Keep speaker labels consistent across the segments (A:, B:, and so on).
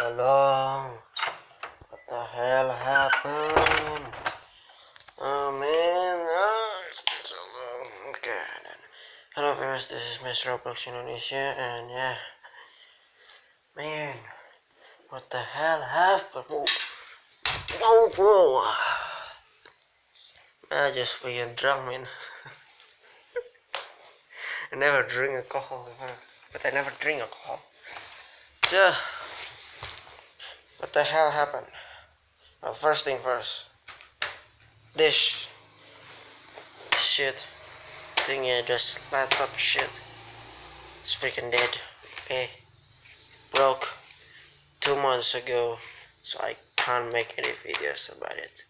A: long? What the hell happened? Oh man, oh, it's been so long. Okay. Hello viewers, this is Mr. Roblox Indonesia, and yeah, man, what the hell happened? Oh, whoa. I just being drunk, man. I never drink alcohol before, but I never drink alcohol. So, what the hell happened? Well, first thing first. This shit thingy, just laptop shit. It's freaking dead. Okay, it broke two months ago, so I can't make any videos about it.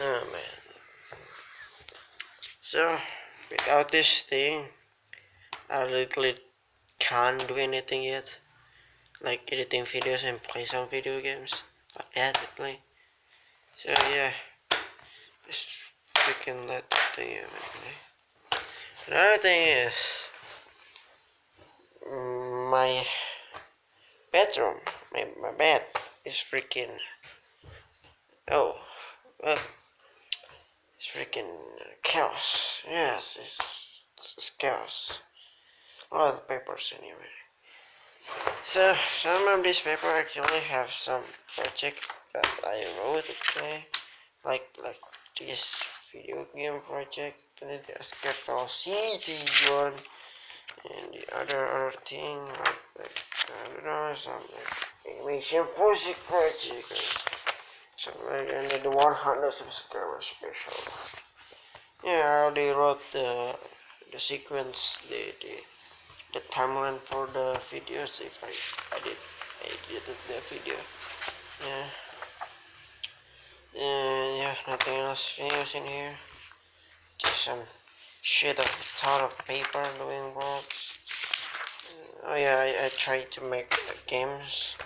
A: Oh man. So, without this thing, I literally can't do anything yet. Like editing videos and play some video games. Like that, literally. So yeah. Just freaking let the thing. Another thing is my bedroom, my, my bed is freaking oh well it's freaking chaos. Yes, it's, it's chaos. A lot of papers anyway. So some of these papers actually have some project that I wrote okay like like this video game project and the City one and the other other thing like, like I don't know some like animation music project something like and then the 100 subscriber special. Yeah I already wrote the the sequence the the the timeline for the videos if I edit edited the video. Yeah. And yeah nothing else videos in here. Just some shit of ton of paper doing works. Oh yeah I, I tried to make games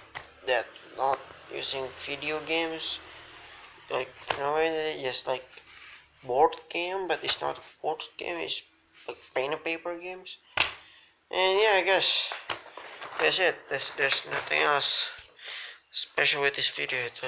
A: that not using video games. Like you know just like board game but it's not board game it's like pen and paper games and yeah I guess that's it. There's, nothing else special with this video